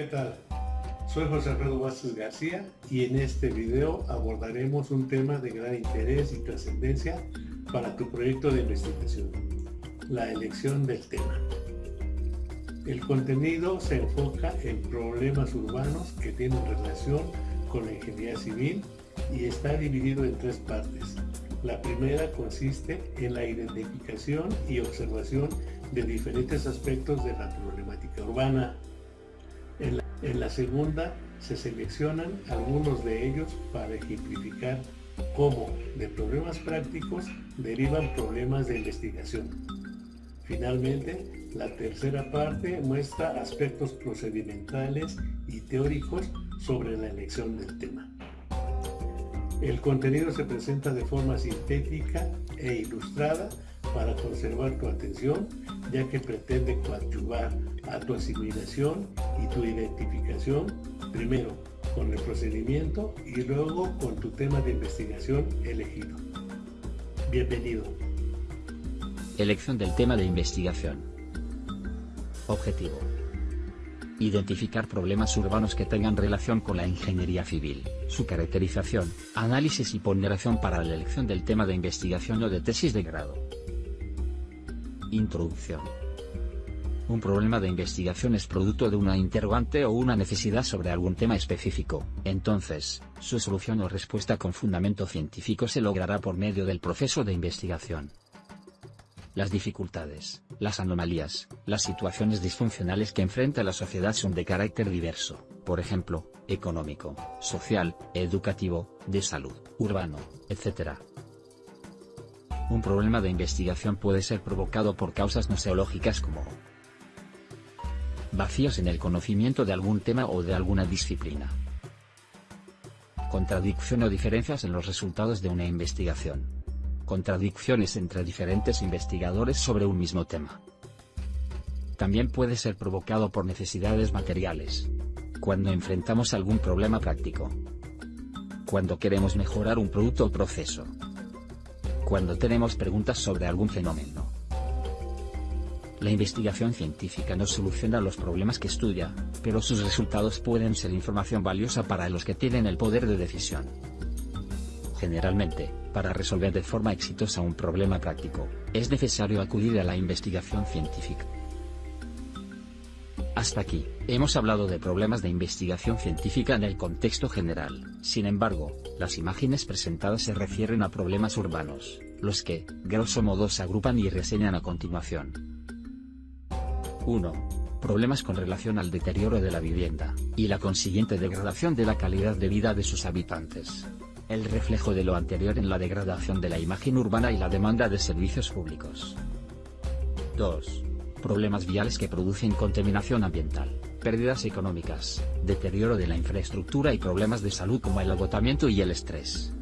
tal? Soy José Alfredo Vázquez García y en este video abordaremos un tema de gran interés y trascendencia para tu proyecto de investigación, la elección del tema. El contenido se enfoca en problemas urbanos que tienen relación con la ingeniería civil y está dividido en tres partes. La primera consiste en la identificación y observación de diferentes aspectos de la problemática urbana. En la, segunda se seleccionan algunos de ellos para ejemplificar cómo de problemas prácticos derivan problemas de investigación. Finalmente, la tercera parte muestra aspectos procedimentales y teóricos sobre la elección del tema. El contenido se presenta de forma sintética e ilustrada para conservar tu atención, ya que pretende coadyuvar a tu asimilación y tu identificación, primero con el procedimiento y luego con tu tema de investigación elegido. Bienvenido. Elección del tema de investigación. Objetivo. Identificar problemas urbanos que tengan relación con la ingeniería civil, su caracterización, análisis y ponderación para la elección del tema de investigación o de tesis de grado. Introducción. Un problema de investigación es producto de una interrogante o una necesidad sobre algún tema específico, entonces, su solución o respuesta con fundamento científico se logrará por medio del proceso de investigación las dificultades, las anomalías, las situaciones disfuncionales que enfrenta la sociedad son de carácter diverso, por ejemplo, económico, social, educativo, de salud, urbano, etc. Un problema de investigación puede ser provocado por causas noseológicas como vacíos en el conocimiento de algún tema o de alguna disciplina, contradicción o diferencias en los resultados de una investigación, contradicciones entre diferentes investigadores sobre un mismo tema. También puede ser provocado por necesidades materiales. Cuando enfrentamos algún problema práctico. Cuando queremos mejorar un producto o proceso. Cuando tenemos preguntas sobre algún fenómeno. La investigación científica no soluciona los problemas que estudia, pero sus resultados pueden ser información valiosa para los que tienen el poder de decisión. Generalmente, para resolver de forma exitosa un problema práctico, es necesario acudir a la investigación científica. Hasta aquí, hemos hablado de problemas de investigación científica en el contexto general, sin embargo, las imágenes presentadas se refieren a problemas urbanos, los que, grosso modo se agrupan y reseñan a continuación. 1. Problemas con relación al deterioro de la vivienda, y la consiguiente degradación de la calidad de vida de sus habitantes el reflejo de lo anterior en la degradación de la imagen urbana y la demanda de servicios públicos. 2. Problemas viales que producen contaminación ambiental, pérdidas económicas, deterioro de la infraestructura y problemas de salud como el agotamiento y el estrés.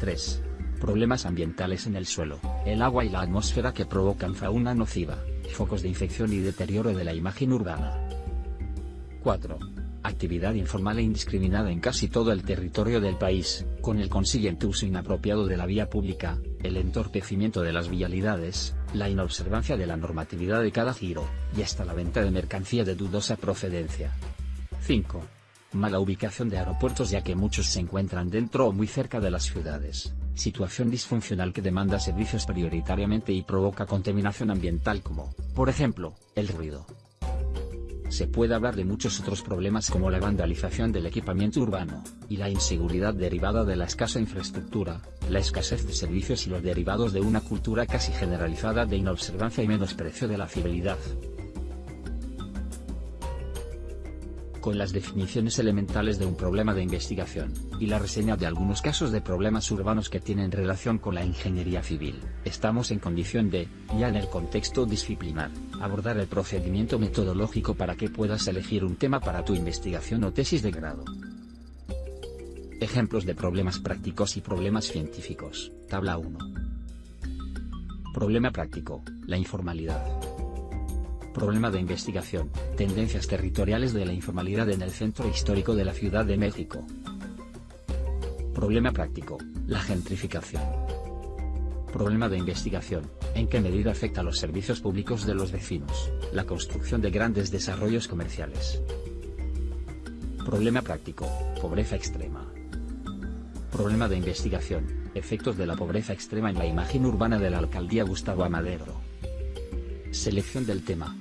3. Problemas ambientales en el suelo, el agua y la atmósfera que provocan fauna nociva, focos de infección y deterioro de la imagen urbana. 4 actividad informal e indiscriminada en casi todo el territorio del país, con el consiguiente uso inapropiado de la vía pública, el entorpecimiento de las vialidades, la inobservancia de la normatividad de cada giro, y hasta la venta de mercancía de dudosa procedencia. 5. Mala ubicación de aeropuertos ya que muchos se encuentran dentro o muy cerca de las ciudades, situación disfuncional que demanda servicios prioritariamente y provoca contaminación ambiental como, por ejemplo, el ruido, se puede hablar de muchos otros problemas como la vandalización del equipamiento urbano, y la inseguridad derivada de la escasa infraestructura, la escasez de servicios y los derivados de una cultura casi generalizada de inobservancia y menosprecio de la civilidad. Con las definiciones elementales de un problema de investigación, y la reseña de algunos casos de problemas urbanos que tienen relación con la ingeniería civil, estamos en condición de, ya en el contexto disciplinar, abordar el procedimiento metodológico para que puedas elegir un tema para tu investigación o tesis de grado. Ejemplos de problemas prácticos y problemas científicos, tabla 1. Problema práctico, la informalidad. Problema de investigación, tendencias territoriales de la informalidad en el centro histórico de la Ciudad de México. Problema práctico, la gentrificación. Problema de investigación, en qué medida afecta a los servicios públicos de los vecinos, la construcción de grandes desarrollos comerciales. Problema práctico, pobreza extrema. Problema de investigación, efectos de la pobreza extrema en la imagen urbana de la alcaldía Gustavo Amadero. Selección del tema.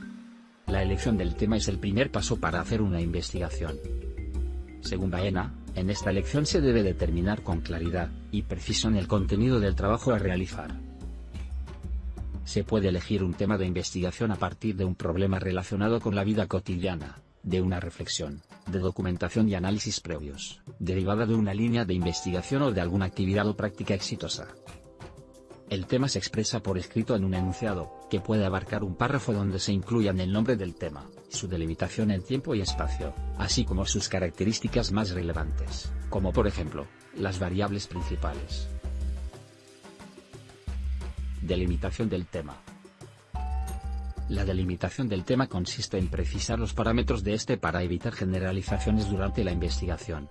La elección del tema es el primer paso para hacer una investigación. Según Baena, en esta elección se debe determinar con claridad y precisión el contenido del trabajo a realizar. Se puede elegir un tema de investigación a partir de un problema relacionado con la vida cotidiana, de una reflexión, de documentación y análisis previos, derivada de una línea de investigación o de alguna actividad o práctica exitosa. El tema se expresa por escrito en un enunciado, que puede abarcar un párrafo donde se incluyan el nombre del tema, su delimitación en tiempo y espacio, así como sus características más relevantes, como por ejemplo, las variables principales. Delimitación del tema. La delimitación del tema consiste en precisar los parámetros de este para evitar generalizaciones durante la investigación.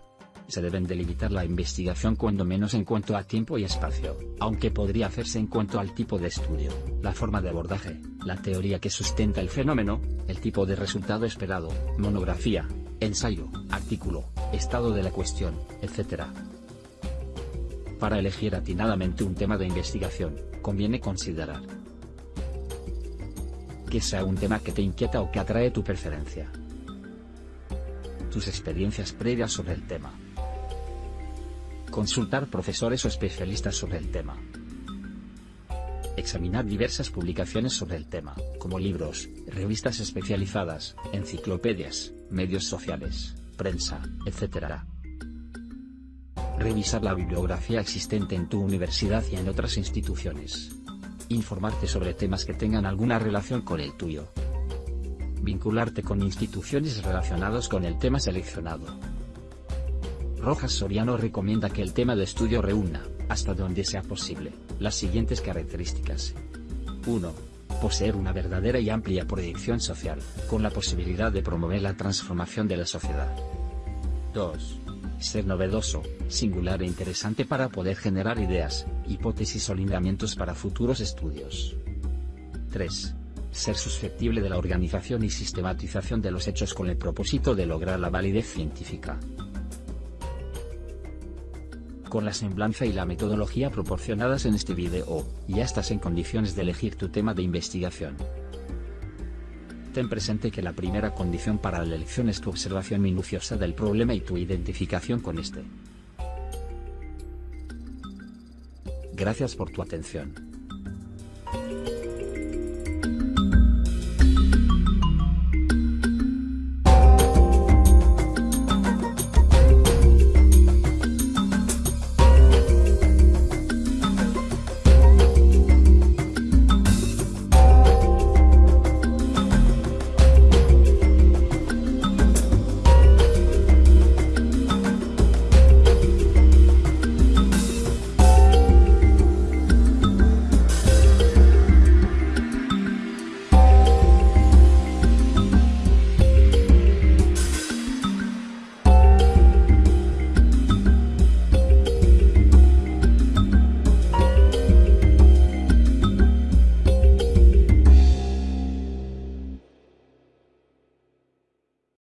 Se deben delimitar la investigación cuando menos en cuanto a tiempo y espacio, aunque podría hacerse en cuanto al tipo de estudio, la forma de abordaje, la teoría que sustenta el fenómeno, el tipo de resultado esperado, monografía, ensayo, artículo, estado de la cuestión, etc. Para elegir atinadamente un tema de investigación, conviene considerar que sea un tema que te inquieta o que atrae tu preferencia. Tus experiencias previas sobre el tema. Consultar profesores o especialistas sobre el tema. Examinar diversas publicaciones sobre el tema, como libros, revistas especializadas, enciclopedias, medios sociales, prensa, etc. Revisar la bibliografía existente en tu universidad y en otras instituciones informarte sobre temas que tengan alguna relación con el tuyo. Vincularte con instituciones relacionadas con el tema seleccionado. Rojas Soriano recomienda que el tema de estudio reúna, hasta donde sea posible, las siguientes características. 1. Poseer una verdadera y amplia proyección social, con la posibilidad de promover la transformación de la sociedad. 2 ser novedoso, singular e interesante para poder generar ideas, hipótesis o lineamientos para futuros estudios. 3. Ser susceptible de la organización y sistematización de los hechos con el propósito de lograr la validez científica. Con la semblanza y la metodología proporcionadas en este video, ya estás en condiciones de elegir tu tema de investigación. Ten presente que la primera condición para la elección es tu observación minuciosa del problema y tu identificación con este. Gracias por tu atención.